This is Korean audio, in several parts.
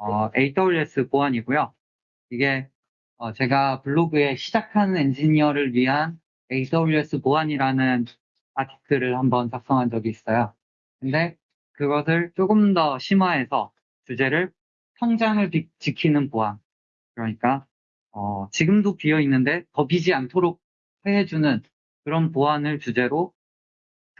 어, AWS 보안이고요. 이게 어, 제가 블로그에 시작하는 엔지니어를 위한 AWS 보안이라는 아티클을 한번 작성한 적이 있어요. 근데 그것을 조금 더 심화해서 주제를 성장을 비, 지키는 보안. 그러니까 어, 지금도 비어 있는데 더 비지 않도록 해주는 그런 보안을 주제로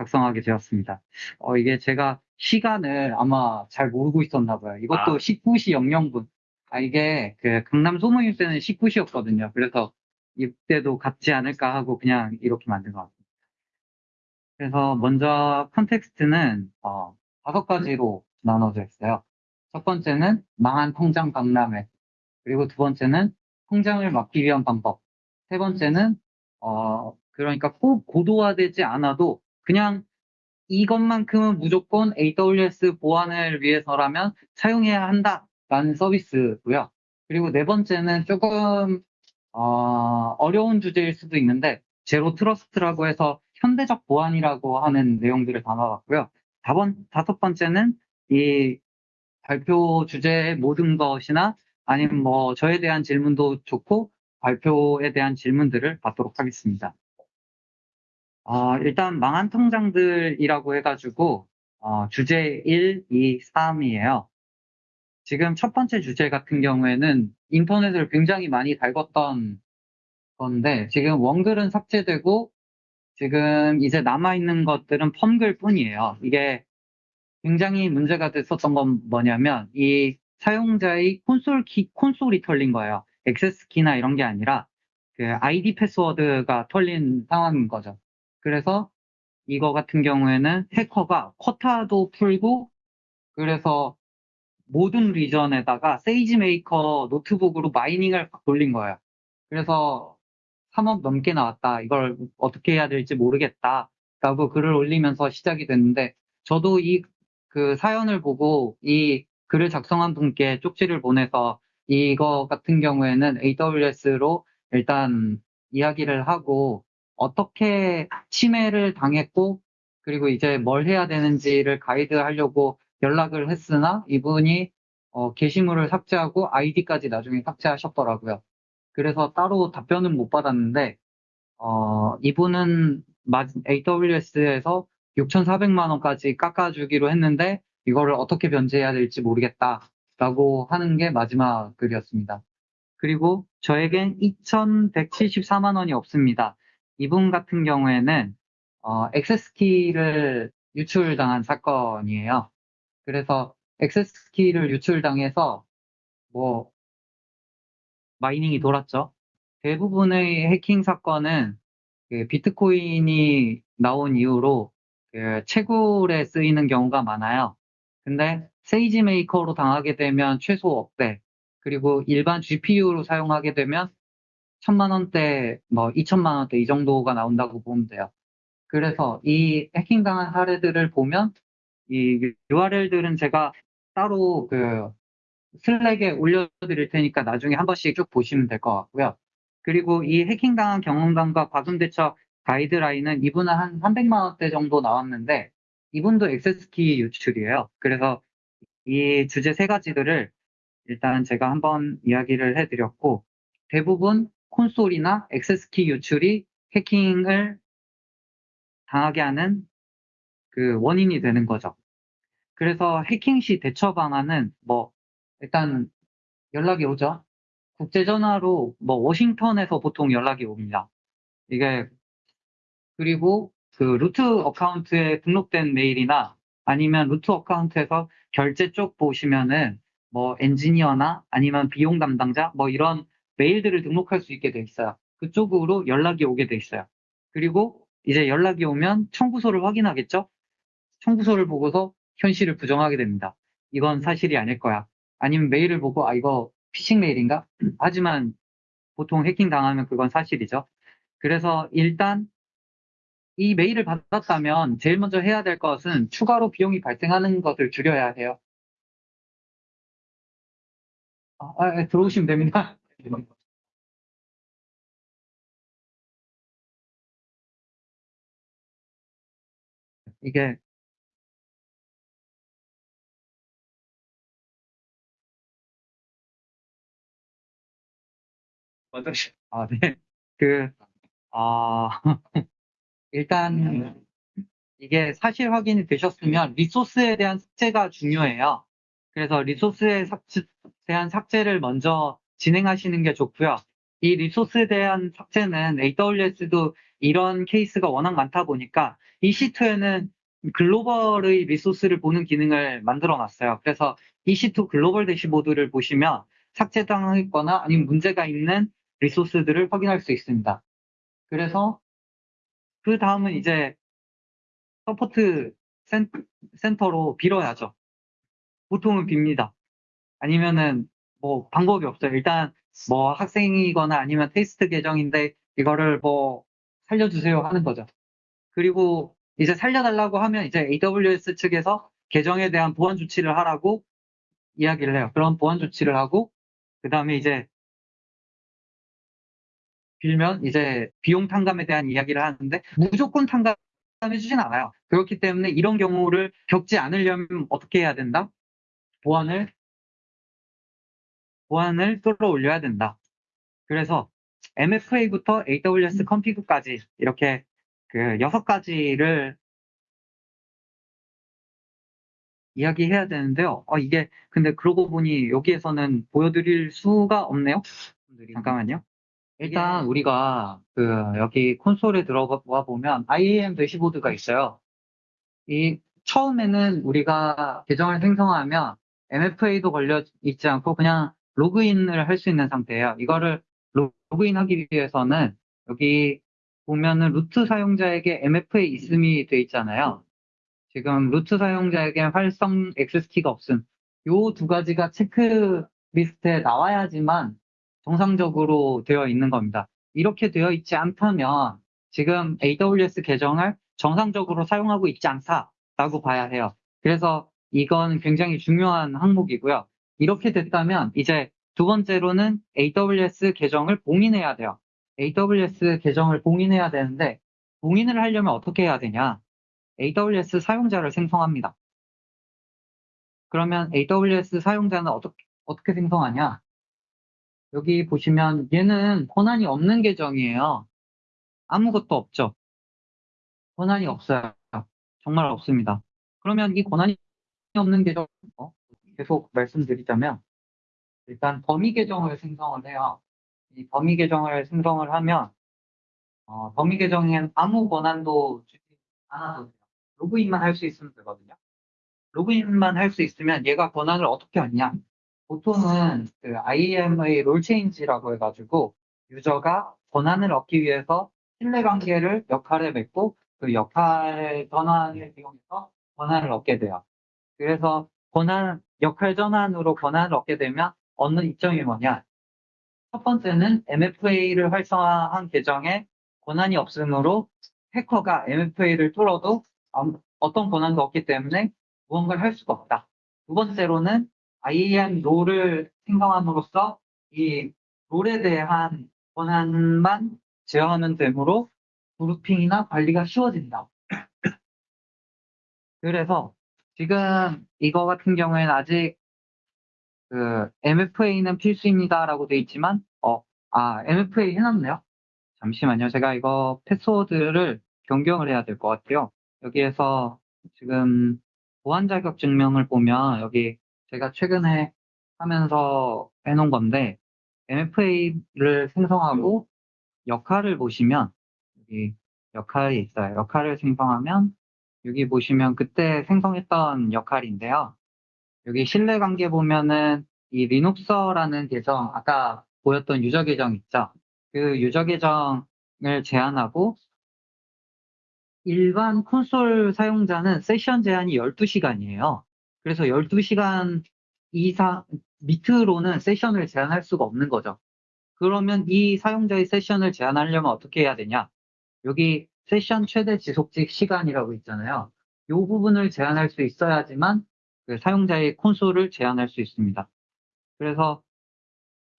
작성하게 되었습니다. 어, 이게 제가 시간을 아마 잘 모르고 있었나 봐요. 이것도 아. 19시 00분. 아, 이게 그 강남 소모임 때는 19시였거든요. 그래서 이때도 같지 않을까 하고 그냥 이렇게 만든 것 같습니다. 그래서 먼저 context는 어, 다섯 가지로 나눠져 있어요. 첫 번째는 망한 통장 박람회. 그리고 두 번째는 통장을 막기 위한 방법. 세 번째는 어, 그러니까 꼭 고도화되지 않아도 그냥 이것만큼은 무조건 AWS 보안을 위해서라면 사용해야 한다라는 서비스고요. 그리고 네 번째는 조금 어, 어려운 주제일 수도 있는데 제로 트러스트라고 해서 현대적 보안이라고 하는 내용들을 담아봤고요. 다번, 다섯 번째는 이 발표 주제의 모든 것이나 아니면 뭐 저에 대한 질문도 좋고 발표에 대한 질문들을 받도록 하겠습니다. 어, 일단 망한 통장들이라고 해가지고 어, 주제 1, 2, 3이에요. 지금 첫 번째 주제 같은 경우에는 인터넷을 굉장히 많이 달궜던 건데 지금 원글은 삭제되고 지금 이제 남아있는 것들은 펌글 뿐이에요. 이게 굉장히 문제가 됐었던 건 뭐냐면 이 사용자의 콘솔 키, 콘솔이 털린 거예요. access key나 이런 게 아니라 그 아이디 패스워드가 털린 상황인 거죠. 그래서 이거 같은 경우에는 해커가 quota도 풀고 그래서 모든 region에다가 SageMaker 노트북으로 mining을 돌린 거예요. 그래서 3억 넘게 나왔다. 이걸 어떻게 해야 될지 모르겠다. 라고 글을 올리면서 시작이 됐는데 저도 이 그 사연을 보고 이 글을 작성한 분께 쪽지를 보내서 이거 같은 경우에는 AWS로 일단 이야기를 하고 어떻게 침해를 당했고 그리고 이제 뭘 해야 되는지를 가이드 하려고 연락을 했으나 이분이 어, 게시물을 삭제하고 아이디까지 나중에 삭제하셨더라고요. 그래서 따로 답변은 못 받았는데 어, 이분은 AWS에서 6,400만 원까지 깎아주기로 했는데 이거를 어떻게 변제해야 될지 모르겠다라고 하는 게 마지막 글이었습니다. 그리고 저에겐 2,174만 원이 없습니다. 이분 같은 경우에는 어, 액세스키를 유출당한 사건이에요. 그래서 액세스키를 유출당해서 뭐 mining이 돌았죠. 대부분의 해킹 사건은 그 비트코인이 나온 이후로 그 채굴에 쓰이는 경우가 많아요. 근데 SageMaker로 당하게 되면 최소 억대, 그리고 일반 GPU로 사용하게 되면 천만 원대, 뭐 이천만 원대 이 정도가 나온다고 보면 돼요. 그래서 이 해킹당한 사례들을 보면 이 URL들은 제가 따로 그 슬랙에 올려드릴 테니까 나중에 한 번씩 쭉 보시면 될 것 같고요. 그리고 이 해킹당한 경험담과 과금대처 가이드라인은 이분은 한 300만 원대 정도 나왔는데 이분도 액세스키 유출이에요. 그래서 이 주제 세 가지들을 일단 제가 한번 이야기를 해드렸고 대부분 콘솔이나 액세스키 유출이 해킹을 당하게 하는 그 원인이 되는 거죠. 그래서 해킹 시 대처 방안은 뭐 일단 연락이 오죠. 국제 전화로 뭐 워싱턴에서 보통 연락이 옵니다. 이게 그리고 그 root account에 등록된 메일이나 아니면 root account에서 결제 쪽 보시면은 뭐 엔지니어나 아니면 비용 담당자 뭐 이런 메일들을 등록할 수 있게 돼 있어요. 그쪽으로 연락이 오게 돼 있어요. 그리고 이제 연락이 오면 청구서를 확인하겠죠? 청구서를 보고서 현실을 부정하게 됩니다. 이건 사실이 아닐 거야. 아니면 메일을 보고 아 이거 피싱 메일인가? 하지만 보통 해킹 당하면 그건 사실이죠. 그래서 일단 이 메일을 받았다면 제일 먼저 해야 될 것은 추가로 비용이 발생하는 것을 줄여야 해요. 아, 아, 들어오시면 됩니다. 이게 아, 네. 그, 아, 일단, 이게 사실 확인이 되셨으면 리소스에 대한 삭제가 중요해요. 그래서 리소스에 삭제, 대한 삭제를 먼저 진행하시는 게 좋고요. 이 리소스에 대한 삭제는 AWS도 이런 케이스가 워낙 많다 보니까 EC2에는 글로벌의 resource를 보는 기능을 만들어 놨어요. 그래서 EC2 global dashboard를 보시면 삭제당했거나 아니면 문제가 있는 resource들을 확인할 수 있습니다. 그래서 그 다음은 이제 support 센, 센터로 빌어야죠. 보통은 빕니다. 아니면은 뭐 방법이 없어요. 일단 뭐 학생이거나 아니면 테스트 계정인데 이거를 뭐 살려주세요 하는 거죠. 그리고 이제 살려달라고 하면 이제 AWS 측에서 계정에 대한 보안 조치를 하라고 이야기를 해요. 그런 보안 조치를 하고 그 다음에 이제 빌면 이제 비용 탕감에 대한 이야기를 하는데 무조건 탕감해 주진 않아요. 그렇기 때문에 이런 경우를 겪지 않으려면 어떻게 해야 된다? 보안을 보안을 끌어올려야 된다. 그래서 MFA부터 AWS 컨피그까지 이렇게 그 여섯 가지를 이야기해야 되는데요. 어, 이게 근데 그러고 보니 여기에서는 보여드릴 수가 없네요. 잠깐만요. 일단 우리가 그 여기 콘솔에 들어가 보면 IAM 대시보드가 있어요. 이 처음에는 우리가 계정을 생성하면 MFA도 걸려 있지 않고 그냥 로그인을 할 수 있는 상태예요. 이거를 로그인하기 위해서는 여기 보면은 루트 사용자에게 MFA 있음이 돼 있잖아요. 지금 루트 사용자에게 활성 XS키가 없음. 요 두 가지가 체크리스트에 나와야지만 정상적으로 되어 있는 겁니다. 이렇게 되어 있지 않다면 지금 AWS 계정을 정상적으로 사용하고 있지 않다라고 봐야 해요. 그래서 이건 굉장히 중요한 항목이고요. 이렇게 됐다면 이제 두 번째로는 AWS 계정을 봉인해야 돼요. AWS 계정을 봉인해야 되는데 봉인을 하려면 어떻게 해야 되냐? AWS 사용자를 생성합니다. 그러면 AWS 사용자는 어떻게, 어떻게 생성하냐? 여기 보시면 얘는 권한이 없는 계정이에요. 아무것도 없죠. 권한이 없어요. 정말 없습니다. 그러면 이 권한이 없는 계정, 어? 계속 말씀드리자면, 일단 범위 계정을 생성을 해요. 이 범위 계정을 생성을 하면, 어, 범위 계정엔 아무 권한도 주지 않아도 돼요. 로그인만 할 수 있으면 되거든요. 로그인만 할 수 있으면 얘가 권한을 어떻게 얻냐? 보통은 그 IAM의 롤 체인지라고 해가지고 유저가 권한을 얻기 위해서 신뢰관계를 역할에 맺고 그 역할 전환을 이용해서 권한을 얻게 돼요. 그래서 권한 역할 전환으로 권한을 얻게 되면 얻는 이점이 뭐냐? 첫 번째는 MFA를 활성화한 계정에 권한이 없으므로 해커가 MFA를 뚫어도 어떤 권한도 없기 때문에 무언가를 할 수가 없다. 두 번째로는 IAM 롤을 생성함으로써 이 롤에 대한 권한만 제어하면 되므로 그룹핑이나 관리가 쉬워진다. 그래서 지금 이거 같은 경우에는 아직 그 MFA는 필수입니다라고 돼 있지만 어, 아 MFA 해놨네요. 잠시만요. 제가 이거 패스워드를 변경을 해야 될 것 같아요. 여기에서 지금 보안 자격 증명을 보면 여기 제가 최근에 하면서 해놓은 건데 MFA를 생성하고 역할을 보시면 여기 역할이 있어요. 역할을 생성하면 여기 보시면 그때 생성했던 역할인데요. 여기 신뢰 관계 보면은 이 리눅서라는 계정 아까 보였던 유저 계정 있죠. 그 유저 계정을 제한하고 일반 콘솔 사용자는 세션 제한이 12시간이에요. 그래서 12시간 이상 밑으로는 세션을 제한할 수가 없는 거죠. 그러면 이 사용자의 세션을 제한하려면 어떻게 해야 되냐? 여기 세션 최대 지속직 시간이라고 있잖아요. 이 부분을 제한할 수 있어야지만 그 사용자의 콘솔을 제한할 수 있습니다. 그래서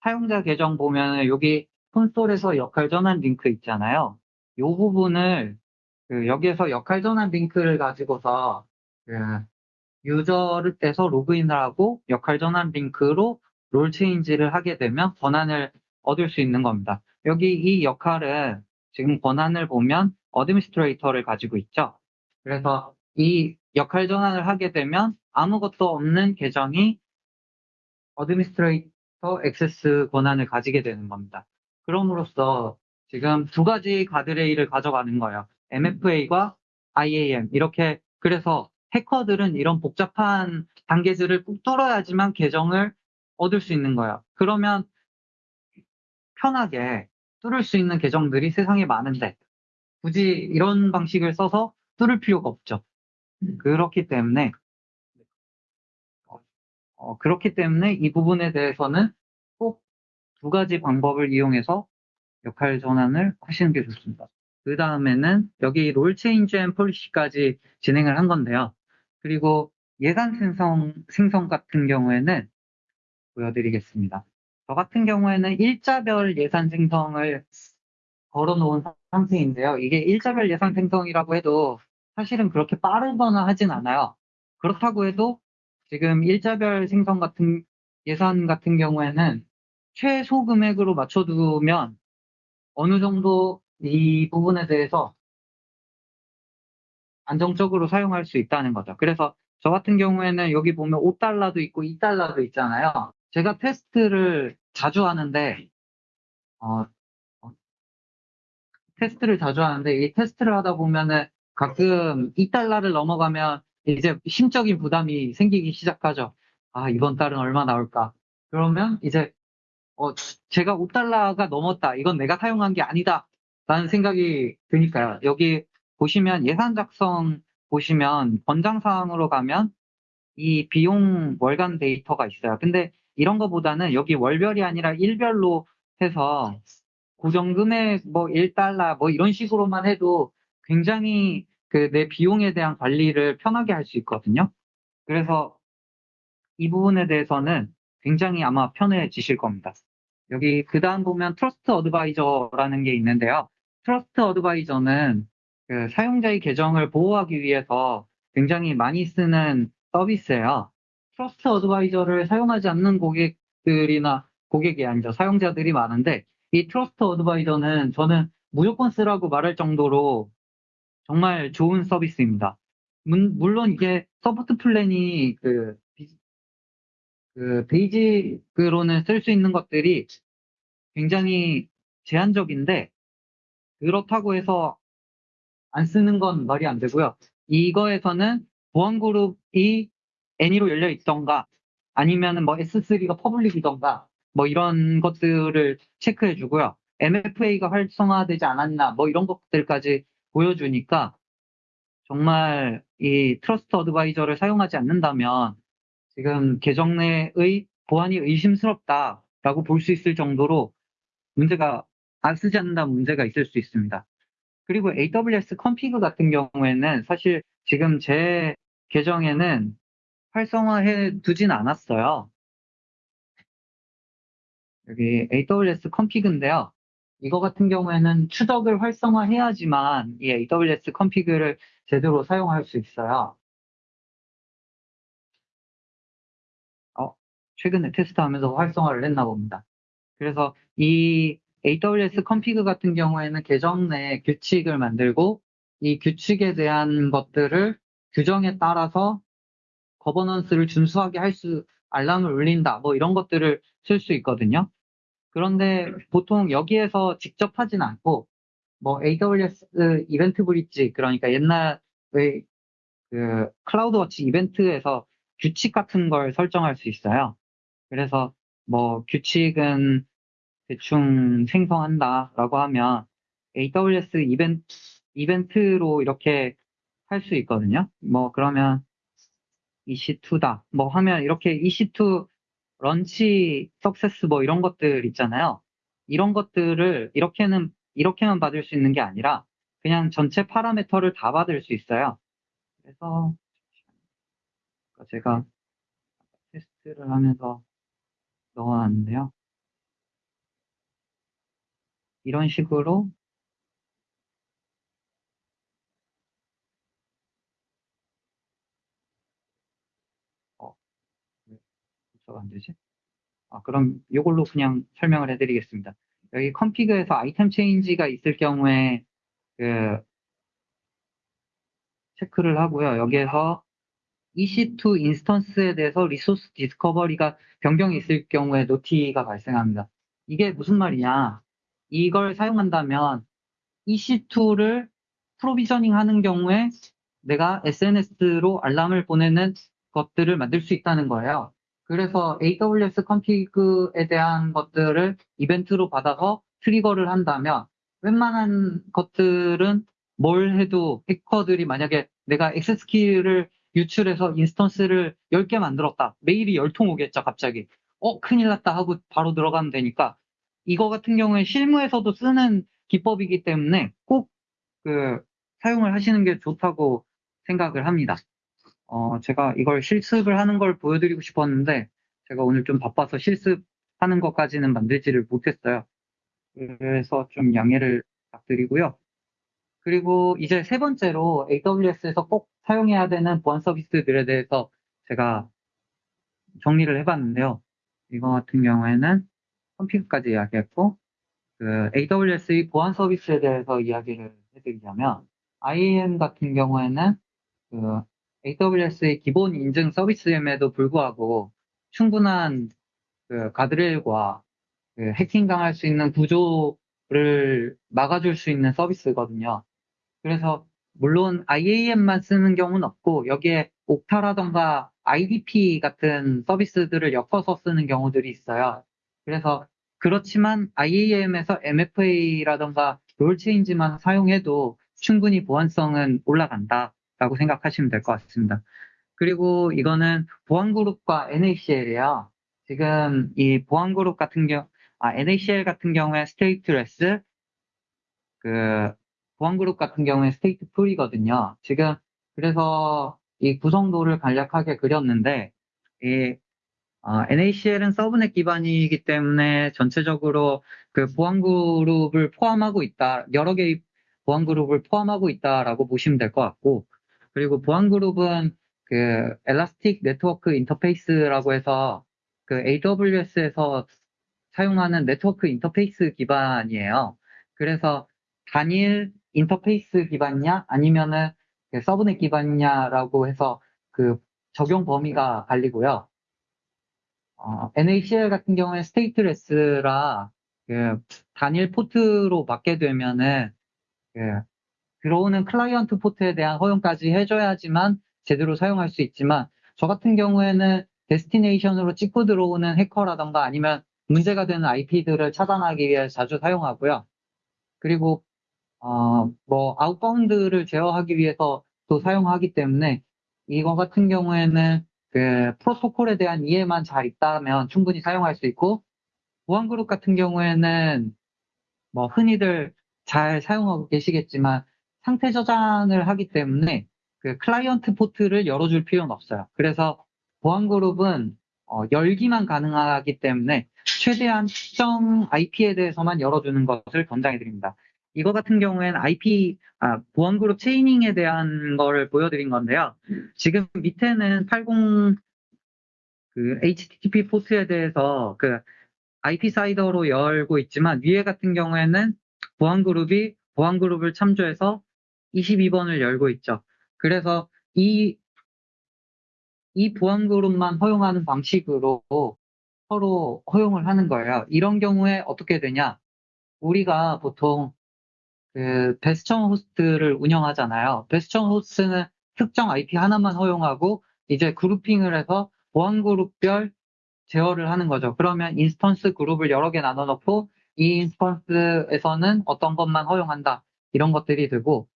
사용자 계정 보면 여기 콘솔에서 역할 전환 링크 있잖아요. 이 부분을 그 여기에서 역할 전환 링크를 가지고서 그 유저를 떼서 로그인을 하고 역할 전환 링크로 role change를 하게 되면 권한을 얻을 수 있는 겁니다. 여기 이 역할은 지금 권한을 보면 administrator를 가지고 있죠. 그래서 이 역할 전환을 하게 되면 아무것도 없는 계정이 administrator access 권한을 가지게 되는 겁니다. 그럼으로써 지금 두 가지 가드레일을 가져가는 거예요. MFA과 IAM 이렇게 그래서 해커들은 이런 복잡한 단계들을 꾹 뚫어야지만 계정을 얻을 수 있는 거예요. 그러면 편하게 뚫을 수 있는 계정들이 세상에 많은데 굳이 이런 방식을 써서 뚫을 필요가 없죠. 그렇기 때문에 어, 그렇기 때문에 이 부분에 대해서는 꼭 두 가지 방법을 이용해서 역할 전환을 하시는 게 좋습니다. 그 다음에는 여기 role change and policy까지 진행을 한 건데요. 그리고 예산 생성, 생성 같은 경우에는 보여드리겠습니다. 저 같은 경우에는 일자별 예산 생성을 걸어놓은 상태인데요. 이게 일자별 예산 생성이라고 해도 사실은 그렇게 빠르거나 하진 않아요. 그렇다고 해도 지금 일자별 생성 같은 예산 같은 경우에는 최소 금액으로 맞춰두면 어느 정도 이 부분에 대해서 안정적으로 사용할 수 있다는 거죠. 그래서 저 같은 경우에는 여기 보면 5달러도 있고 2달러도 있잖아요. 제가 테스트를 자주 하는데 어, 어, 테스트를 자주 하는데 이 테스트를 하다 보면은 가끔 2달러를 넘어가면 이제 심적인 부담이 생기기 시작하죠. 아 이번 달은 얼마 나올까? 그러면 이제 어, 제가 5달러가 넘었다. 이건 내가 사용한 게 아니다. 라는 생각이 드니까요. 여기 보시면 예산 작성 보시면 권장 사항으로 가면 이 비용 월간 데이터가 있어요. 근데 이런 거보다는 여기 월별이 아니라 일별로 해서 고정금액 뭐 1달러 뭐 이런 식으로만 해도 굉장히 그 내 비용에 대한 관리를 편하게 할 수 있거든요. 그래서 이 부분에 대해서는 굉장히 아마 편해지실 겁니다. 여기 그 다음 보면 Trusted Advisor라는 게 있는데요. Trusted Advisor는 그 사용자의 계정을 보호하기 위해서 굉장히 많이 쓰는 서비스예요. Trusted Advisor를 사용하지 않는 고객들이나 고객이 아니죠. 사용자들이 많은데 이 Trusted Advisor는 저는 무조건 쓰라고 말할 정도로 정말 좋은 서비스입니다. 물론 이게 support plan이 그 그 basic으로는 쓸 수 있는 것들이 굉장히 제한적인데 그렇다고 해서 안 쓰는 건 말이 안 되고요. 이거에서는 보안 그룹이 any로 열려 있던가 아니면 뭐 S3가 public이던가 뭐 이런 것들을 체크해 주고요. MFA가 활성화되지 않았나 뭐 이런 것들까지 보여주니까 정말 이 Trusted Advisor를 사용하지 않는다면 지금 계정 내의 보안이 의심스럽다라고 볼 수 있을 정도로 문제가 안 쓰지 않는다 문제가 있을 수 있습니다. 그리고 AWS 컴피그 같은 경우에는 사실 지금 제 계정에는 활성화해 두진 않았어요. 여기 AWS 컴피그인데요. 이거 같은 경우에는 추적을 활성화해야지만 이 AWS 컴피그를 제대로 사용할 수 있어요. 최근에 테스트하면서 활성화를 했나 봅니다. 그래서 이 AWS 컴피그 같은 경우에는 계정 내 규칙을 만들고 이 규칙에 대한 것들을 규정에 따라서 거버넌스를 준수하게 할 수, 알람을 울린다, 뭐 이런 것들을 쓸 수 있거든요. 그런데 보통 여기에서 직접 하진 않고, 뭐 AWS 이벤트 브릿지, 그러니까 옛날에 그 클라우드 워치 이벤트에서 규칙 같은 걸 설정할 수 있어요. 그래서 뭐 규칙은 대충 생성한다라고 하면 AWS 이벤트, 이벤트로 이렇게 할 수 있거든요. 뭐 그러면 EC2다. 뭐 하면 이렇게 EC2 런치 석세스 뭐 이런 것들 있잖아요. 이런 것들을 이렇게는 이렇게만 받을 수 있는 게 아니라 그냥 전체 파라메터를 다 받을 수 있어요. 그래서 제가 테스트를 하면서 넣어놨는데요. 이런 식으로 어, 왜 복사가 안 되지? 아, 그럼 이걸로 그냥 설명을 해드리겠습니다. 여기 Config에서 item change가 있을 경우에 그 체크를 하고요. 여기에서 EC2 instance에 대해서 resource discovery가 변경이 있을 경우에 noti가 발생합니다. 이게 무슨 말이냐? 이걸 사용한다면 EC2를 provisioning 하는 경우에 내가 SNS로 알람을 보내는 것들을 만들 수 있다는 거예요. 그래서 AWS Config에 대한 것들을 이벤트로 받아서 trigger를 한다면 웬만한 것들은 뭘 해도 해커들이 만약에 내가 access key를 유출해서 instance를 10개 만들었다. 메일이 10통 오겠죠, 갑자기. 어, 큰일 났다 하고 바로 들어가면 되니까 이거 같은 경우에 실무에서도 쓰는 기법이기 때문에 꼭 그 사용을 하시는 게 좋다고 생각을 합니다. 어, 제가 이걸 실습을 하는 걸 보여드리고 싶었는데 제가 오늘 좀 바빠서 실습하는 것까지는 만들지를 못했어요. 그래서 좀 양해를 부탁드리고요. 그리고 이제 세 번째로 AWS에서 꼭 사용해야 되는 보안 서비스들에 대해서 제가 정리를 해봤는데요. 이거 같은 경우에는 컴퓨터까지 이야기했고, 그 AWS의 보안 서비스에 대해서 이야기를 해드리자면, IAM 같은 경우에는 그 AWS의 기본 인증 서비스임에도 불구하고 충분한 그 가드레일과 그 해킹 당할 수 있는 구조를 막아줄 수 있는 서비스거든요. 그래서 물론 IAM만 쓰는 경우는 없고 여기에 옥타라던가 IDP 같은 서비스들을 엮어서 쓰는 경우들이 있어요. 그래서 그렇지만 IAM에서 MFA라던가 롤 체인지만 사용해도 충분히 보안성은 올라간다 라고 생각하시면 될 것 같습니다. 그리고 이거는 보안그룹과 NACL이에요. 지금 이 보안그룹 같은 경우, 아, NACL 같은 경우에 stateless, 그, 보안그룹 같은 경우에 stateful이거든요. 지금, 그래서 이 구성도를 간략하게 그렸는데, 이, 어, NACL은 subnet 기반이기 때문에 전체적으로 그 보안그룹을 포함하고 있다, 여러 개의 보안그룹을 포함하고 있다라고 보시면 될 것 같고, 그리고 보안 그룹은 그 Elastic Network Interface라고 해서 그 AWS에서 사용하는 네트워크 인터페이스 기반이에요. 그래서 단일 인터페이스 기반이냐 아니면은 그 subnet 기반이냐라고 해서 그 적용 범위가 갈리고요. 어, NACL 같은 경우에 stateless라 그 단일 포트로 막게 되면은 그 들어오는 클라이언트 포트에 대한 허용까지 해줘야지만 제대로 사용할 수 있지만 저 같은 경우에는 destination으로 찍고 들어오는 해커라던가 아니면 문제가 되는 IP들을 차단하기 위해 자주 사용하고요. 그리고 어, 뭐 outbound를 제어하기 위해서 또 사용하기 때문에 이거 같은 경우에는 그 프로토콜에 대한 이해만 잘 있다면 충분히 사용할 수 있고 보안 그룹 같은 경우에는 뭐 흔히들 잘 사용하고 계시겠지만 상태 저장을 하기 때문에 그 클라이언트 포트를 열어줄 필요는 없어요. 그래서 보안그룹은 어, 열기만 가능하기 때문에 최대한 특정 IP에 대해서만 열어주는 것을 권장해 드립니다. 이거 같은 경우에는 IP, 아, 보안그룹 체이닝에 대한 걸 보여드린 건데요. 지금 밑에는 80, 그 HTTP 포트에 대해서 그 IP 사이더로 열고 있지만 위에 같은 경우에는 보안그룹이 보안그룹을 참조해서 22번을 열고 있죠. 그래서 이, 이 보안 그룹만 허용하는 방식으로 서로 허용을 하는 거예요. 이런 경우에 어떻게 되냐? 우리가 보통 그 베스천 호스트를 운영하잖아요. 베스천 호스트는 특정 IP 하나만 허용하고 이제 grouping을 해서 보안 그룹별 제어를 하는 거죠. 그러면 instance 그룹을 여러 개 나눠 놓고 이 instance에서는 어떤 것만 허용한다. 이런 것들이 되고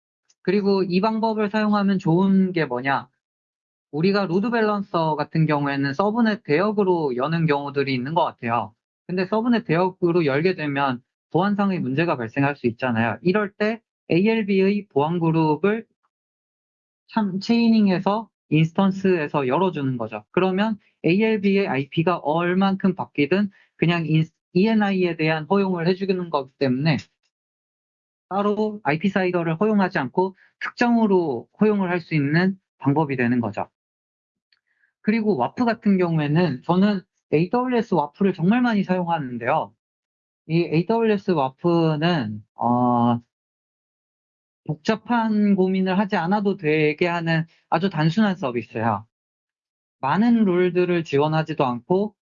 그리고 이 방법을 사용하면 좋은 게 뭐냐? 우리가 load balancer 같은 경우에는 subnet 대역으로 여는 경우들이 있는 것 같아요. 근데 subnet 대역으로 열게 되면 보안상의 문제가 발생할 수 있잖아요. 이럴 때 ALB의 보안 그룹을 참 chaining해서 instance에서 열어주는 거죠. 그러면 ALB의 IP가 얼만큼 바뀌든 그냥 ENI에 대한 허용을 해주는 거기 때문에 따로 IP CIDR를 허용하지 않고 특정으로 허용을 할 수 있는 방법이 되는 거죠. 그리고 WAF 같은 경우에는 저는 AWS WAF를 정말 많이 사용하는데요. 이 AWS WAF는 어, 복잡한 고민을 하지 않아도 되게 하는 아주 단순한 서비스예요. 많은 룰들을 지원하지도 않고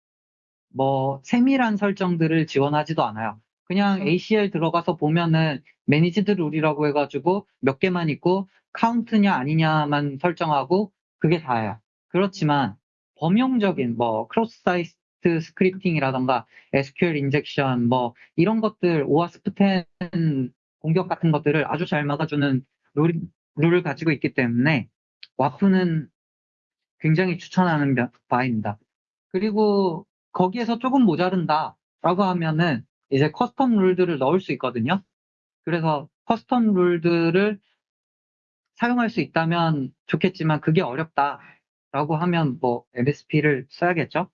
뭐 세밀한 설정들을 지원하지도 않아요. 그냥 ACL 들어가서 보면은 managed rule이라고 해가지고 몇 개만 있고 카운트냐 아니냐만 설정하고 그게 다예요. 그렇지만 범용적인 뭐 cross-site scripting이라던가 SQL injection 뭐 이런 것들 OWASP 10 공격 같은 것들을 아주 잘 막아주는 룰, 룰을 가지고 있기 때문에 WAF는 굉장히 추천하는 바입니다. 그리고 거기에서 조금 모자른다 라고 하면은 이제 custom rule들을 넣을 수 있거든요. 그래서 custom rule들을 사용할 수 있다면 좋겠지만 그게 어렵다라고 하면 뭐 MSP를 써야겠죠.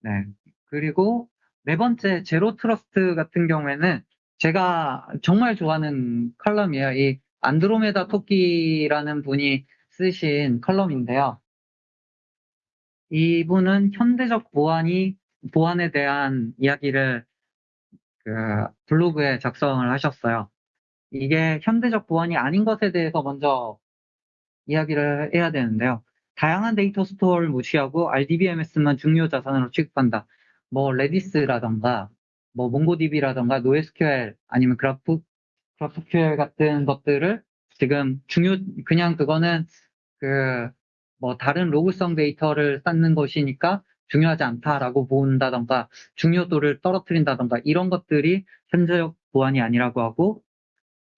네. 그리고 네 번째 zero trust 같은 경우에는 제가 정말 좋아하는 컬럼이에요. 이 안드로메다 토끼라는 분이 쓰신 컬럼인데요. 이분은 현대적 보안이 보안에 대한 이야기를 그 블로그에 작성을 하셨어요. 이게 현대적 보안이 아닌 것에 대해서 먼저 이야기를 해야 되는데요. 다양한 data store를 무시하고 RDBMS만 중요 자산으로 취급한다. 뭐 Redis라던가 뭐 MongoDB라던가 NoSQL 아니면 그래프 GraphQL 같은 것들을 지금 중요 그냥 그거는 그 뭐 다른 로그성 데이터를 쌓는 것이니까 중요하지 않다라고 본다던가 중요도를 떨어뜨린다던가 이런 것들이 현대적 보안이 아니라고 하고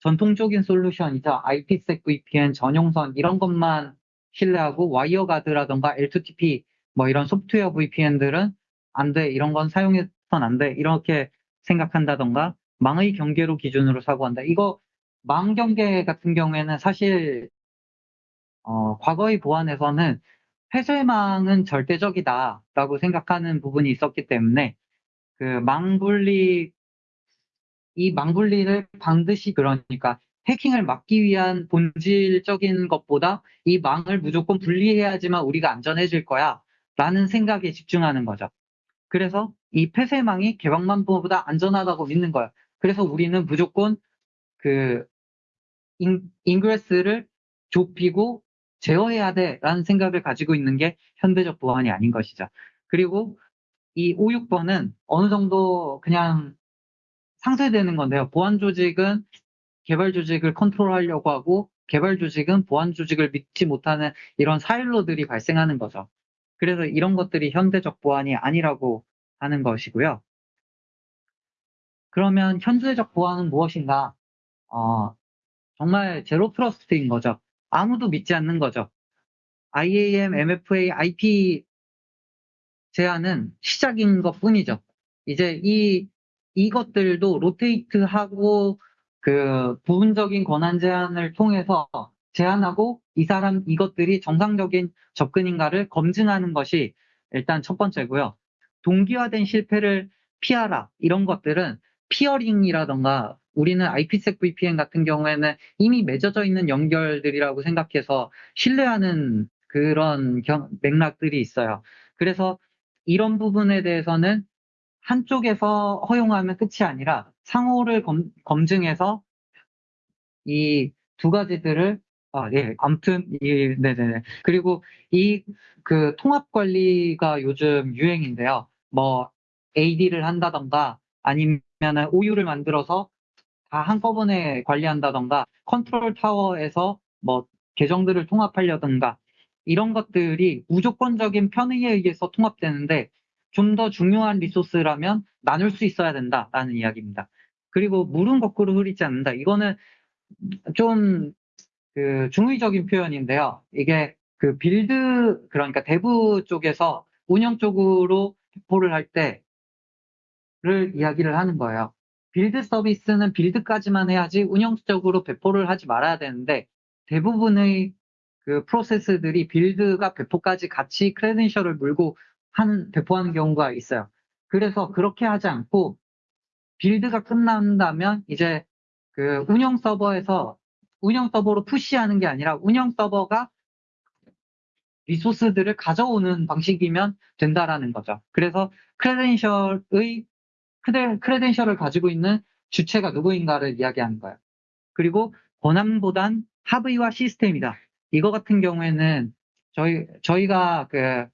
전통적인 솔루션이자 IPsec VPN 전용선 이런 것만 신뢰하고 와이어가드라던가 L2TP 뭐 이런 소프트웨어 VPN들은 안 돼, 이런 건 사용해선 안 돼, 이렇게 생각한다던가 망의 경계로 기준으로 사고한다. 이거 망 경계 같은 경우에는 사실 어, 과거의 보안에서는 폐쇄망은 절대적이다라고 생각하는 부분이 있었기 때문에 그 망분리 이 망분리를 반드시 그러니까 해킹을 막기 위한 본질적인 것보다 이 망을 무조건 분리해야지만 우리가 안전해질 거야 라는 생각에 집중하는 거죠. 그래서 이 폐쇄망이 개방망보다 안전하다고 믿는 거야. 그래서 우리는 무조건 그 in, ingress를 좁히고 제어해야 돼라는 생각을 가지고 있는 게 현대적 보안이 아닌 것이죠. 그리고 이 5, 6번은 어느 정도 그냥 상쇄되는 건데요. 보안 조직은 개발 조직을 컨트롤하려고 하고 개발 조직은 보안 조직을 믿지 못하는 이런 사일로들이 발생하는 거죠. 그래서 이런 것들이 현대적 보안이 아니라고 하는 것이고요. 그러면 현재적 보안은 무엇인가? 어, 정말 제로 트러스트인 거죠. 아무도 믿지 않는 거죠. IAM, MFA, IP 제한은 시작인 것 뿐이죠. 이제 이 이것들도 rotate 하고 그 부분적인 권한 제한을 통해서 제한하고 이 사람 이것들이 정상적인 접근인가를 검증하는 것이 일단 첫 번째고요. 동기화된 실패를 피하라 이런 것들은 peering이라던가 우리는 IPsec VPN 같은 경우에는 이미 맺어져 있는 연결들이라고 생각해서 신뢰하는 그런 맥락들이 있어요. 그래서 이런 부분에 대해서는 한쪽에서 허용하면 끝이 아니라 상호를 검, 검증해서 이 두 가지들을 아, 예, 아무튼, 예, 네네네. 그리고 이, 그, 통합 관리가 요즘 유행인데요. 뭐, AD를 한다던가, 아니면은 OU를 만들어서 다 한꺼번에 관리한다던가, 컨트롤 타워에서 뭐, 계정들을 통합하려던가, 이런 것들이 무조건적인 편의에 의해서 통합되는데, 좀 더 중요한 리소스라면 나눌 수 있어야 된다라는 이야기입니다. 그리고 물은 거꾸로 흐르지 않는다. 이거는 좀 그 중의적인 표현인데요. 이게 그 build 그러니까 dev 쪽에서 운영 쪽으로 배포를 할 때를 이야기를 하는 거예요. build 서비스는 build까지만 해야지 운영 쪽으로 배포를 하지 말아야 되는데 대부분의 그 프로세스들이 빌드가 배포까지 같이 크레덴셜을 물고 한 배포하는 경우가 있어요. 그래서 그렇게 하지 않고 빌드가 끝난다면 이제 그 운영 서버에서 운영 서버로 푸시하는 게 아니라 운영 서버가 리소스들을 가져오는 방식이면 된다라는 거죠. 그래서 크레덴셜의 크레, 크레덴셜을 가지고 있는 주체가 누구인가를 이야기하는 거예요. 그리고 권한보단 하브이와 시스템이다. 이거 같은 경우에는 저희 저희가 그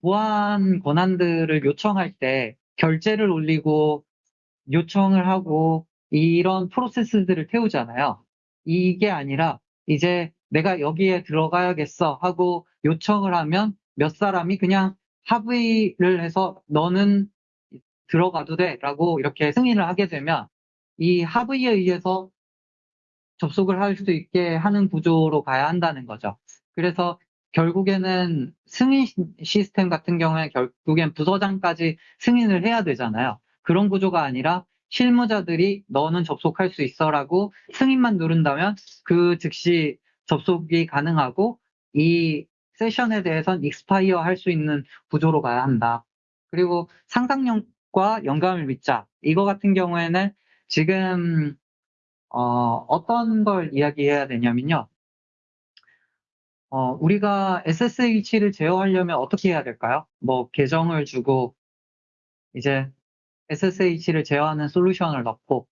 보안 권한들을 요청할 때 결제를 올리고 요청을 하고 이런 프로세스들을 태우잖아요. 이게 아니라 이제 내가 여기에 들어가야겠어 하고 요청을 하면 몇 사람이 그냥 합의를 해서 너는 들어가도 돼 라고 이렇게 승인을 하게 되면 이 합의에 의해서 접속을 할 수 있게 하는 구조로 가야 한다는 거죠. 그래서 결국에는 승인 시스템 같은 경우에 결국엔 부서장까지 승인을 해야 되잖아요. 그런 구조가 아니라 실무자들이 너는 접속할 수 있어라고 승인만 누른다면 그 즉시 접속이 가능하고 이 세션에 대해선 익스파이어 할 수 있는 구조로 가야 한다. 그리고 상상력 과 영감을 믿자. 이거 같은 경우에는 지금 어, 어떤 걸 이야기해야 되냐면요. 어, 우리가 SSH를 제어하려면 어떻게 해야 될까요? 뭐 계정을 주고 이제 SSH를 제어하는 솔루션을 넣고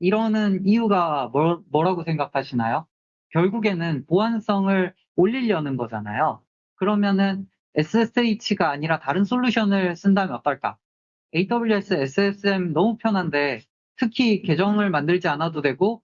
이러는 이유가 뭐, 뭐라고 생각하시나요? 결국에는 보안성을 올리려는 거잖아요. 그러면은 SSH가 아니라 다른 솔루션을 쓴다면 어떨까? AWS SSM 너무 편한데 특히 계정을 만들지 않아도 되고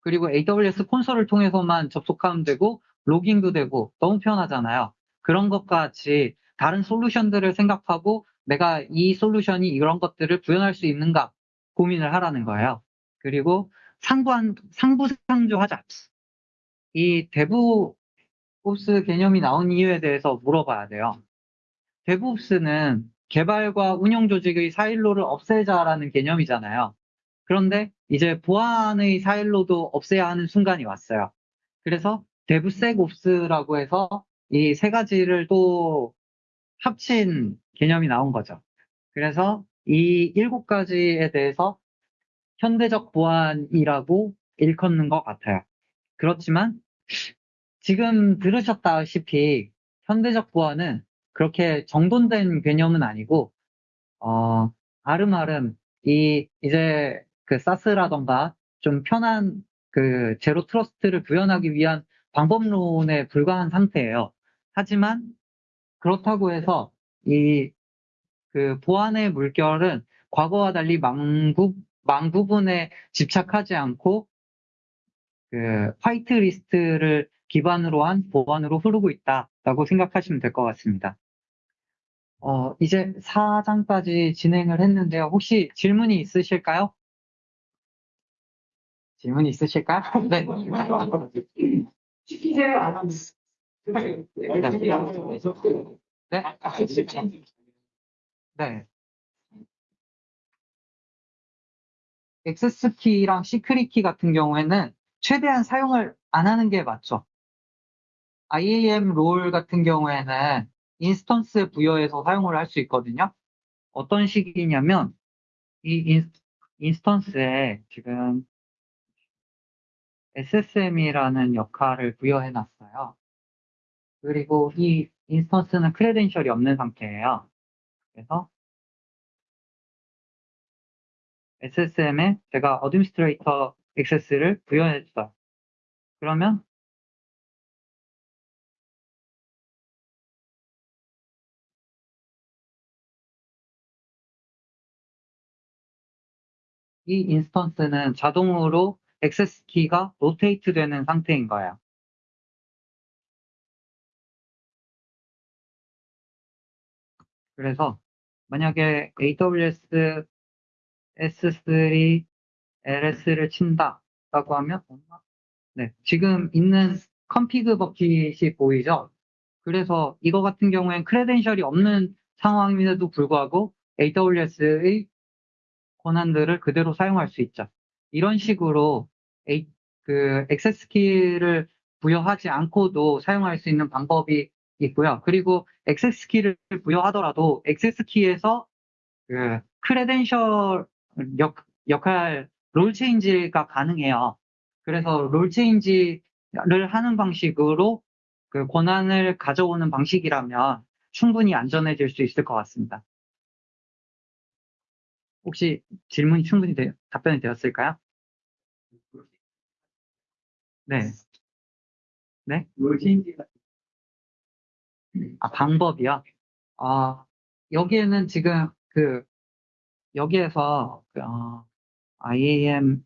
그리고 AWS 콘솔을 통해서만 접속하면 되고 로깅도 되고 너무 편하잖아요. 그런 것과 같이 다른 솔루션들을 생각하고 내가 이 솔루션이 이런 것들을 구현할 수 있는가 고민을 하라는 거예요. 그리고 상부한, 상부상조하자. 이 DevOps 개념이 나온 이유에 대해서 물어봐야 돼요. DevOps는 개발과 운영 조직의 사일로를 없애자라는 개념이잖아요. 그런데 이제 보안의 사일로도 없애야 하는 순간이 왔어요. 그래서 DevSecOps라고 해서 이 세 가지를 또 합친 개념이 나온 거죠. 그래서 이 일곱 가지에 대해서 현대적 보안이라고 일컫는 것 같아요. 그렇지만 지금 들으셨다시피 현대적 보안은 그렇게 정돈된 개념은 아니고 어, 아름아름 이 이제 그 사스라던가 좀 편한 그 제로 트러스트를 구현하기 위한 방법론에 불과한 상태예요. 하지만 그렇다고 해서 이 그 보안의 물결은 과거와 달리 망부, 망부분에 집착하지 않고 그 화이트 리스트를 기반으로 한 보안으로 흐르고 있다라고 생각하시면 될 것 같습니다. 어, 이제 4장까지 진행을 했는데요. 혹시 질문이 있으실까요? 질문이 있으실까요? 네. 시키세요, 안 하면. 네. 네. access key랑 secret key 같은 경우에는 최대한 사용을 안 하는 게 맞죠. IAM role 같은 경우에는 instance에 부여해서 사용을 할 수 있거든요. 어떤 식이냐면 이 instance에 지금 SSM이라는 역할을 부여해 놨어요. 그리고 이 instance는 credential이 없는 상태예요. 그래서 SSM에 제가 administrator access를 부여해 줬어요. 그러면 이 instance는 자동으로 access key가 rotate 되는 상태인 거예요. 그래서 만약에 AWS S3 LS를 친다라고 하면 네, 지금 있는 컴피그 버킷이 보이죠? 그래서 이거 같은 경우엔 크레덴셜이 없는 상황임에도 불구하고 AWS의 권한들을 그대로 사용할 수 있죠. 이런 식으로 그 액세스 키를 부여하지 않고도 사용할 수 있는 방법이 있고요. 그리고 access key를 부여하더라도 access key에서 그 credential 역, 역할 role change가 가능해요. 그래서 role change를 하는 방식으로 그 권한을 가져오는 방식이라면 충분히 안전해질 수 있을 것 같습니다. 혹시 질문이 충분히 되- 답변이 되었을까요? 네. 네? 아, 방법이요? 아, 여기에는 지금 그, 여기에서, 그, 어, IAM,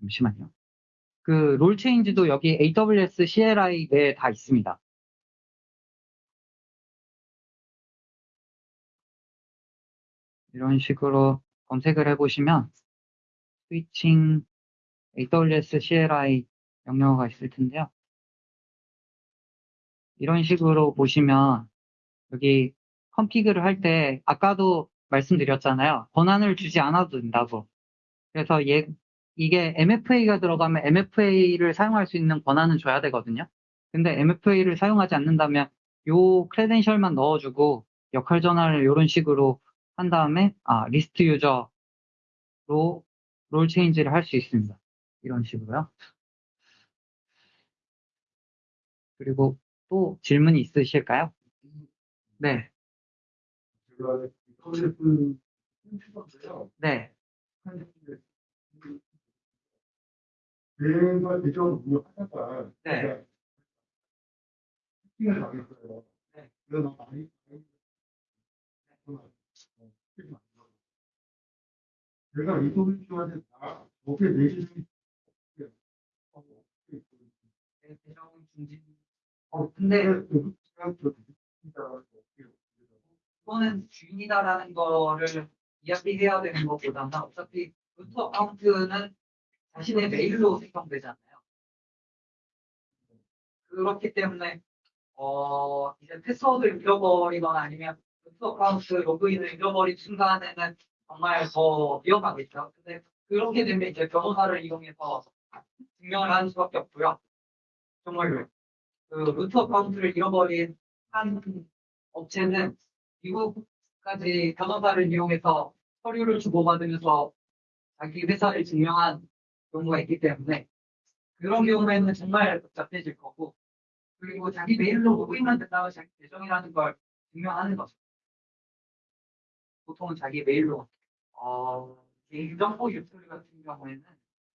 잠시만요. 그, 롤 체인지도 여기 AWS CLI 내에 다 있습니다. 이런 식으로 검색을 해보시면, 스위칭 AWS CLI 명령어가 있을 텐데요. 이런 식으로 보시면, 여기 컴피그를 할 때, 아까도 말씀드렸잖아요. 권한을 주지 않아도 된다고. 그래서 얘, 이게 MFA가 들어가면 MFA를 사용할 수 있는 권한은 줘야 되거든요. 근데 MFA를 사용하지 않는다면 요 크레덴셜만 넣어주고 역할 전환을 이런 식으로 한 다음에 아 리스트 유저로 롤 체인지를 할 수 있습니다. 이런 식으로요. 그리고 또 질문이 있으실까요? 네. 네, 내가 대전 운영하다가 네. 당했어요. 네. 그래서 많이 내가 이동주한테 다 어떻게 내시는 대정 중진. 어, 근데 그거는 주인이다라는 거를 이야기해야 되는 것보다는 어차피 루트 어카운트는 자신의 메일로 생성되잖아요. 그렇기 때문에 어 이제 패스워드를 잃어버리거나 아니면 root account 로그인을 잃어버린 순간에는 정말 더 위험하겠죠. 근데 그렇게 되면 이제 변호사를 이용해서 증명을 하는 수밖에 없고요. 정말로 그 root account를 잃어버린 한 업체는 미국까지 변호사를 이용해서 서류를 주고받으면서 자기 회사를 증명한 경우가 있기 때문에 그런 경우에는 정말 복잡해질 거고 그리고 자기 메일로 로그인만 된다면 자기 계정이라는 걸 증명하는 거죠. 보통은 자기 메일로 어, 개인정보 유출 같은 경우에는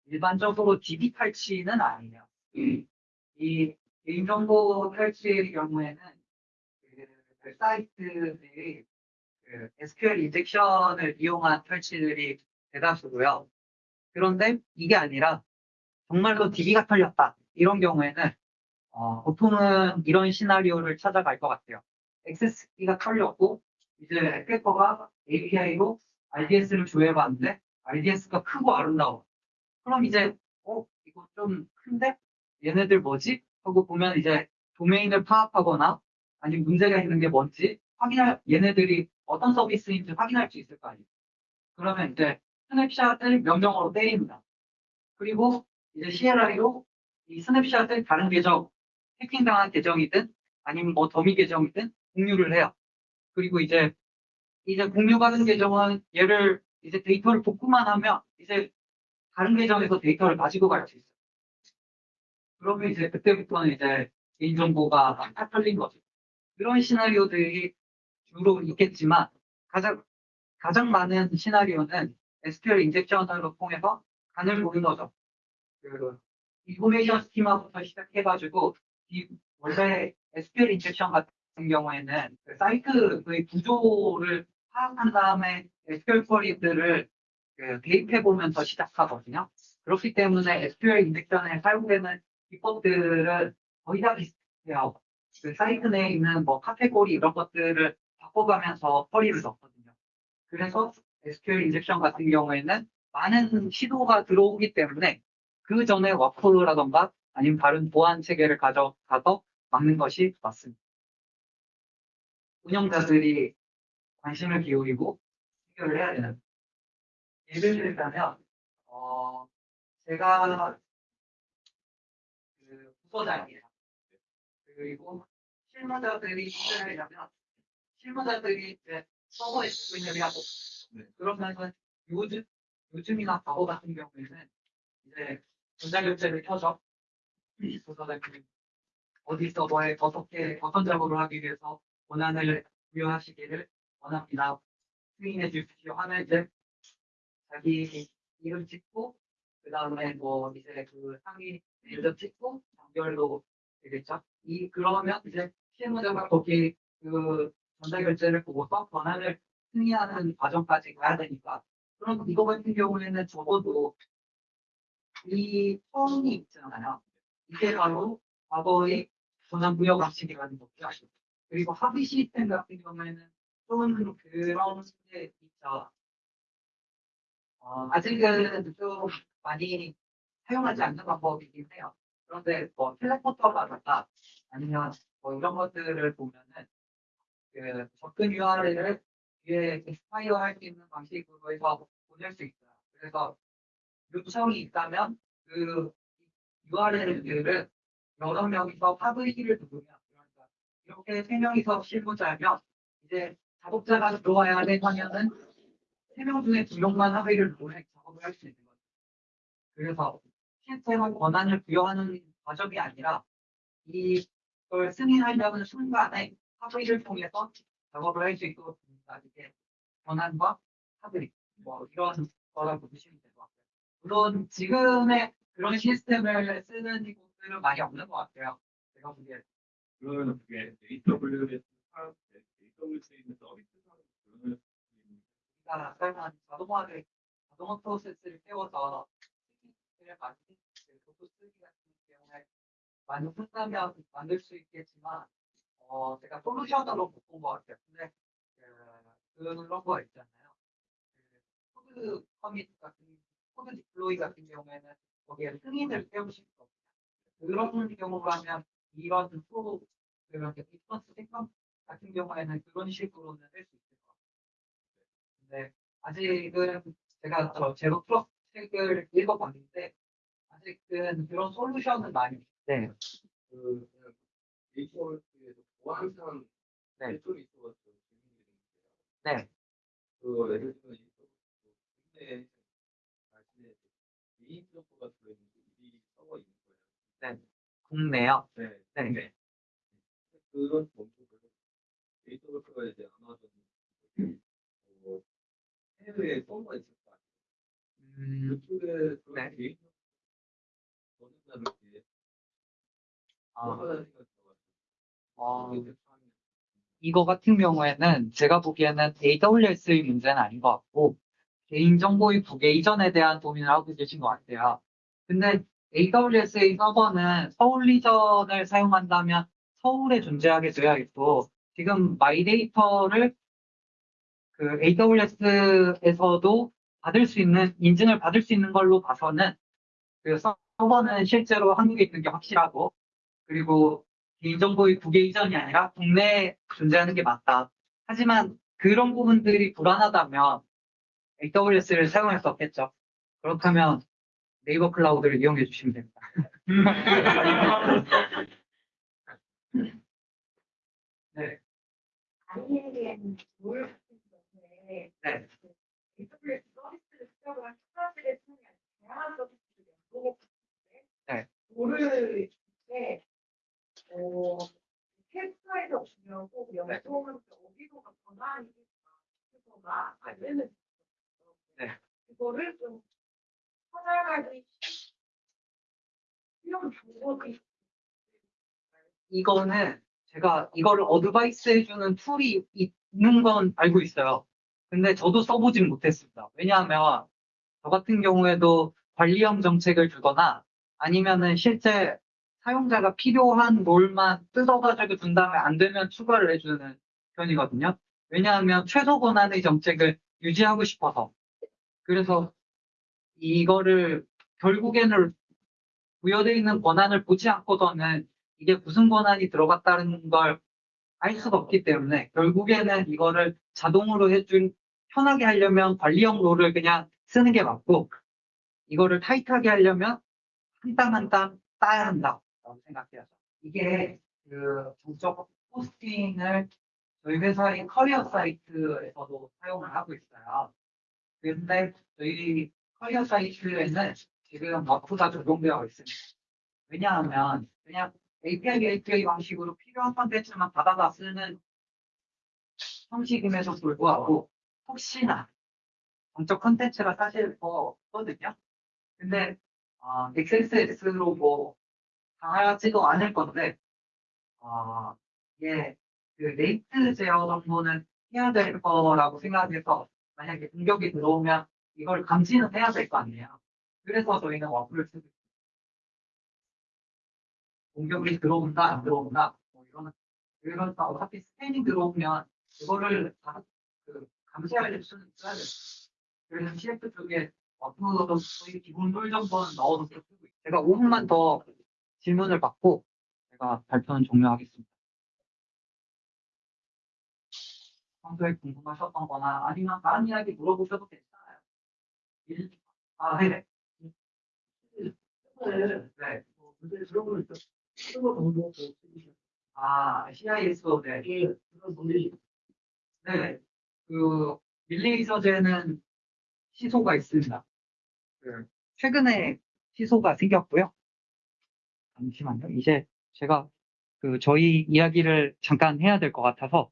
일반적으로 DB 탈취는 아니에요. 이 개인정보 탈취의 경우에는 그, 그 사이트들이 그 SQL 인젝션을 이용한 탈취들이 대다수고요. 그런데 이게 아니라 정말로 DB가 털렸다. 이런 경우에는 어, 보통은 이런 시나리오를 찾아갈 것 같아요. XSP가 털렸고 이제 백커가 API로 RDS를 조회해봤는데 RDS가 크고 아름다워. 그럼 이제 어 이거 좀 큰데 얘네들 뭐지? 하고 보면 이제 도메인을 파악하거나 아니면 문제가 있는 게 뭔지 확인할 얘네들이 어떤 서비스인지 확인할 수 있을 거 아니에요. 그러면 이제 snapshot을 명령어로 때립니다. 그리고 이제 CLI로 이 snapshot을 다른 계정, 해킹당한 계정이든 아니면 뭐 더미 계정이든 공유를 해요. 그리고 이제 이제 공유 받은 계정은 얘를 이제 데이터를 복구만 하면 이제 다른 계정에서 데이터를 가지고 갈 수 있어요. 그러면 이제 그때부터는 이제 개인정보가 다 털린 거죠. 이런 시나리오들이 주로 있겠지만 가장 가장 많은 시나리오는 SQL 인젝션으로 통해서 간을 보는 거죠. 그 information schema부터 시작해가지고 이 원래 SQL injection 같은 경우에는 그 사이트의 구조를 파악한 다음에 SQL query들을 그 대입해 보면서 시작하거든요. 그렇기 때문에 SQL 인젝션에 사용되는 기법들은 거의 다 비슷해요. 그 사이트 내에 있는 뭐 카테고리 이런 것들을 바꿔가면서 query를 넣거든요. 그래서 SQL injection 같은 경우에는 많은 시도가 들어오기 때문에 그 전에 WAF라던가 아니면 다른 보안 체계를 가져가서 막는 것이 맞습니다. 운영자들이 관심을 기울이고 해결을 해야 되는. 예를 들자면, 어, 제가 그 부서장이에요. 그리고 실무자들이 일을 하려면 실무자들이 이제 서버에 스크린을 하고 그러면은 요즘 요즘이나 과거 같은 경우에는 이제 전자 결제를 켜죠. 부서장님 어디 서버에 어떻게 어떤 작업을 하기 위해서 권한을 부여하시기를 원합니다. 승인해 주십시오 하면 이제 자기 이름 찍고 그 다음에 뭐 이제 그 상위 이름 찍고 장별로 되겠죠. 이 그러면 이제 실무자가 거기 그 전자 결제를 보고서 권한을 승인하는 과정까지 가야 되니까 그럼 이거 같은 경우에는 적어도 이 처음이 있잖아요. 이게 바로 과거의 권한 부여 방식이라는 거죠. 그리고 합의 시스템 같은 경우에는 좀 그런 게 있죠. 어, 아직은 좀 많이 사용하지 않는 방법이긴 해요. 그런데 뭐 텔레포터라든가 아니면 뭐 이런 것들을 보면은 그 접근 URL을 위에 스파이어 할 수 있는 방식으로 해서 보낼 수 있어요. 그래서 요청이 있다면 그 URL들을 여러 명이서 합의를 누르면 이렇게 세 명이서 실무자면 이제 작업자가 들어와야 될 화면은 세 명 중에 두 명만 합의를 누르면 작업을 할 수 있는 거죠. 그래서 실제로 권한을 부여하는 과정이 아니라 이걸 승인하려는 순간에 합의를 통해서 작업을 할 수 있도록 됩니다. 이게 권한과 합의 뭐 이런 거라고 보시면 될 것 같아요. 물론 지금의 그런 시스템을 쓰는 곳들은 많이 없는 것 같아요. 제가 보기에 그러면 그게 AWS 사업, AWS에 있는 서비스상 그런 우리가 사용한 자동화를 자동화 프로세스를 세워서 시스템을 만들 그 도구 쓰기 같은 경우에 많이 쓴다면 만들 수 있겠지만 어 제가 솔루션으로 못본 것 같아요. 근데 그, 그런 거 있잖아요. 그 코드 커밋 같은 코드 디플로이 같은 경우에는 거기에 승인을 세우실 거거든요. 그런 경우라면 이런 프로 그런 디스턴스 생각 같은 경우에는 그런 식으로는 할 수 있을 것 같아요. 근데 아직은 제가 저 제로 프로 책을 읽어봤는데 아직은 그런 솔루션은 많이 네. 그 AWS에서 보안상 네. 대출이 있어가지고 네. 그 예를 들면 이 국내 자신의 개인 정보가 들어있는 이 서버 있는 거예요. 국내요. 네. 네. 네. 그런 정보들을 AWS가 이제 아마존 어, 해외에 서버가 있을 거 아니에요. 음, 그쪽에 그런 네. 개인 정보 거듭나는 게 아, 얼마나 시간 어, 들어가지고 이거 같은 경우에는 제가 보기에는 AWS의 문제는 아닌 것 같고 개인정보의 국외 이전에 대한 고민을 하고 계신 것 같아요. 근데 AWS의 서버는 서울 region을 사용한다면 서울에 존재하게 되어있고 지금 마이데이터를 그 AWS에서도 받을 수 있는 인증을 받을 수 있는 걸로 봐서는 그 서버는 실제로 한국에 있는 게 확실하고 그리고 개인정보의 국외 이전이 아니라 국내에 존재하는 게 맞다. 하지만 그런 부분들이 불안하다면 AWS를 사용할 수 없겠죠. 그렇다면 네이버 클라우드를 이용해 주시면 됩니다. 네, 아이에는 뭘 경우에 네, AWS 서비스를 시작을 한 사람들의 통해 다양한 서비스를 연동해 네. 뭐를 때 어, 캡사이더 주면 꼭 연동을 어디로가 전환이니까 그거가 안 되는 네. 그거를 좀 찾아가기 이거는 제가 이거를 advice 해주는 툴이 있는 건 알고 있어요. 근데 저도 써보진 못했습니다. 왜냐하면 저 같은 경우에도 관리형 정책을 주거나 아니면은 실제 사용자가 필요한 role만 뜯어가지고 준 다음에 안 되면 추가를 해주는 편이거든요. 왜냐하면 최소 권한의 정책을 유지하고 싶어서. 그래서 이거를 결국에는 부여되어 있는 권한을 보지 않고서는 이게 무슨 권한이 들어갔다는 걸 알 수가 없기 때문에 결국에는 이거를 자동으로 해준 편하게 하려면 관리형 롤을 그냥 쓰는 게 맞고 이거를 타이트하게 하려면 한 땀 한 땀 따야 한다고 생각해야죠. 이게 그 정적 포스팅을 저희 회사의 커리어 사이트에서도 사용을 하고 있어요. 근데 저희 커리어 사이트에는 지금 워크가 적용되어 있습니다. 왜냐하면 그냥 API API 방식으로 필요한 컨텐츠만 받아다 쓰는 형식임에도 불구하고 혹시나 정적 컨텐츠가 사실 더 없거든요. 근데 어, XSS로 뭐 당하지도 않을 건데 어, 이게 그 rate 제어 정도는 해야 될 거라고 생각해서 만약에 공격이 들어오면 이걸 감지는 해야 될 거 아니에요. 그래서 저희는 와플을 쓰고. 공격이 들어온다 안 들어온다 뭐 이거는 그러니까 어차피 스캐닝 들어오면 그거를 다 그 감시할 수는 있어야 돼요. 그래서 CF 쪽에 와플도 거의 기본 룰 정도는 넣어서 쓰고 있어요. 제가 5분만 더 질문을 받고 제가 발표는 종료하겠습니다. 평소에 궁금하셨던 거나 아니면 다른 이야기 물어보셔도 괜찮아요. 일, 아. 네. 아, 네. 네. 그, 밀레이서제는 시소가 있습니다. 그, 최근에 시소가 생겼고요. 잠시만요. 이제 제가 그, 저희 이야기를 잠깐 해야 될 것 같아서.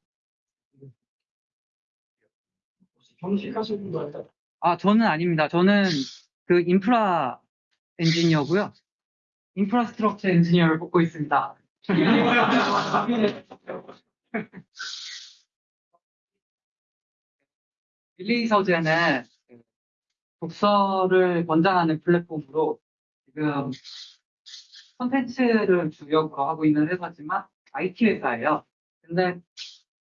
정식하시는 거 아니야? 아, 저는 아닙니다. 저는 그 인프라 엔지니어고요. 인프라스트럭처 엔지니어를 뽑고 있습니다. 밀리 서재는 그 독서를 권장하는 플랫폼으로 지금 콘텐츠를 주력으로 하고 있는 회사지만 IT 회사예요. 근데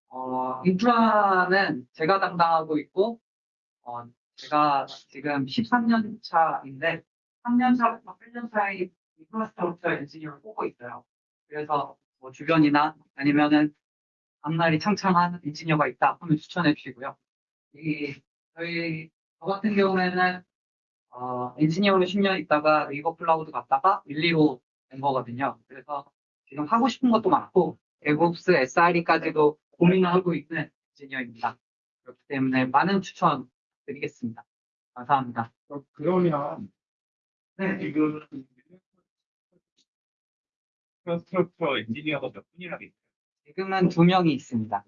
어, 인프라는 제가 담당하고 있고 어, 제가 지금 13년 차인데 3년 차부터 8년 차에 infrastructure 엔지니어를 뽑고 있어요. 그래서 뭐 주변이나 아니면은 앞날이 창창한 엔지니어가 있다 하면 추천해 주시고요. 이 저희 저 같은 경우에는 어, 엔지니어로 10년 있다가 네이버 클라우드 갔다가 밀리로 된 거거든요. 그래서 지금 하고 싶은 것도 많고 DevOps, SRE까지도 고민하고 있는 엔지니어입니다. 그렇기 때문에 많은 추천 드리겠습니다. 감사합니다. 그러면 네, 지금 structure 엔지니어가 몇 분이나 계세요? 지금은 두 명이 있습니다.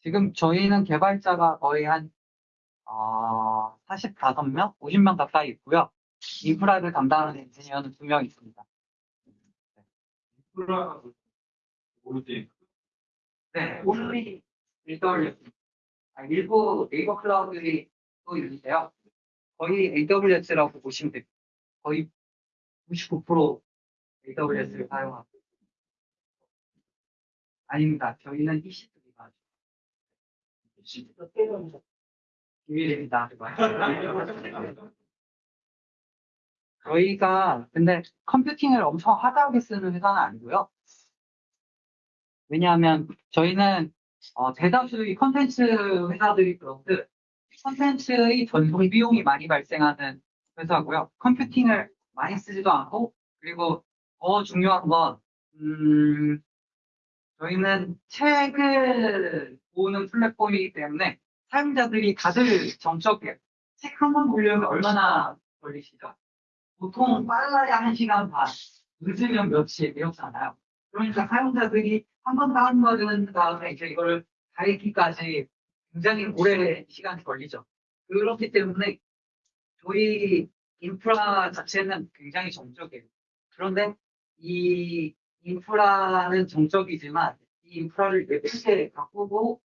지금 저희는 개발자가 거의 한, 어, 45명? 50명 가까이 있고요. 인프라를 담당하는 엔지니어는 두 명 있습니다. 인프라 모르지. 네, only AWS. 아, 일부 네이버 클라우드들이 또 있는데요. 거의 AWS라고 보시면 됩니다. 거의 99% AWS를 사용하고. 아닙니다. 저희는 EC2가 비밀입니다. 저희가 근데 컴퓨팅을 엄청 하드하게 쓰는 회사는 아니고요. 왜냐하면 저희는 어, 대다수의 컨텐츠 회사들이 그렇듯 컨텐츠의 전송 비용이 많이 발생하는 회사고요. 컴퓨팅을 많이 쓰지도 않고 그리고 더 중요한 건 음, 저희는 책을 보는 플랫폼이기 때문에 사용자들이 다들 정적이에요. 책 한 권 보려면 얼마나 걸리시죠? 보통 빨라야 한 시간 반, 늦으면 며칠 이렇잖아요. 그러니까 사용자들이 한 번 다운받은 다음에 이제 이거를 다 읽기까지 굉장히 오래 시간이 걸리죠. 그렇기 때문에 저희 인프라 자체는 굉장히 정적이에요. 그런데 이 인프라는 정적이지만 이 인프라를 예쁘게 바꾸고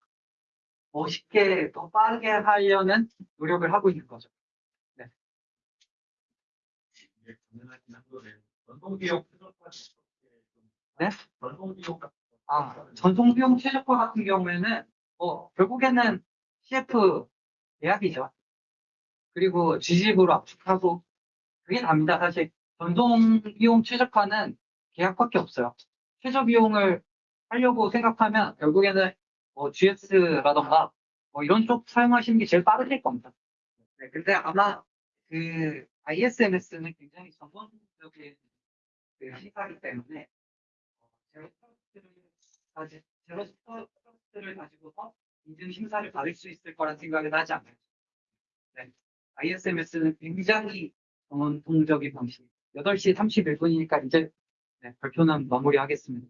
멋있게 더 빠르게 하려는 노력을 하고 있는 거죠. 이게 가능하긴 한데 전송 비용 최저가 네? 전송 거. 아, 전송 비용 최저가 같은 경우에는 뭐 결국에는 CF 예약이죠. 그리고 G집으로 압축하고 그게 답니다. 사실 전송 비용 최저가는 계약밖에 없어요. 최저 비용을 하려고 생각하면 결국에는 뭐 GS라던가 뭐 이런 쪽 사용하시는 게 제일 빠르실 겁니다. 네, 근데 아마 그 ISMS는 굉장히 전문적인 그 시사이기 때문에 어, zero trust를 가지 zero trust를 가지고서 인증 심사를 받을 수 있을 거란 생각은 하지 않아요. 네. ISMS는 굉장히 전통적인 방식. 8시 31분이니까 이제 네, 발표는 마무리하겠습니다.